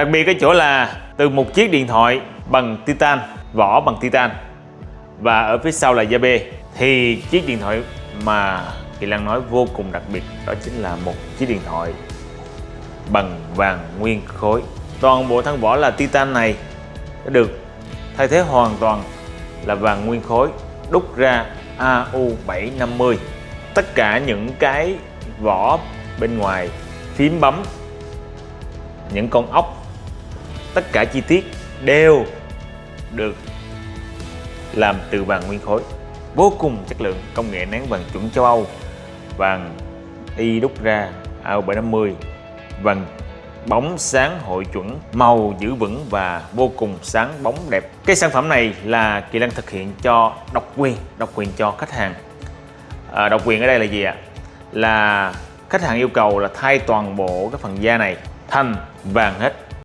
Đặc biệt cái chỗ là từ một chiếc điện thoại bằng titan, vỏ bằng titan và ở phía sau là da bê thì chiếc điện thoại mà Kỳ Lan nói vô cùng đặc biệt đó chính là một chiếc điện thoại bằng vàng nguyên khối. Toàn bộ thân vỏ là titan này đã được thay thế hoàn toàn là vàng nguyên khối đúc ra AU750. Tất cả những cái vỏ bên ngoài phím bấm những con ốc tất cả chi tiết đều được làm từ vàng nguyên khối. Vô cùng chất lượng công nghệ nén vàng chuẩn châu Âu. Vàng y đúc ra AO750 vàng bóng sáng hội chuẩn màu giữ vững và vô cùng sáng bóng đẹp. Cái sản phẩm này là Kỳ năng thực hiện cho độc quyền độc quyền cho khách hàng. À, độc quyền ở đây là gì ạ? Là khách hàng yêu cầu là thay toàn bộ cái phần da này thành vàng hết.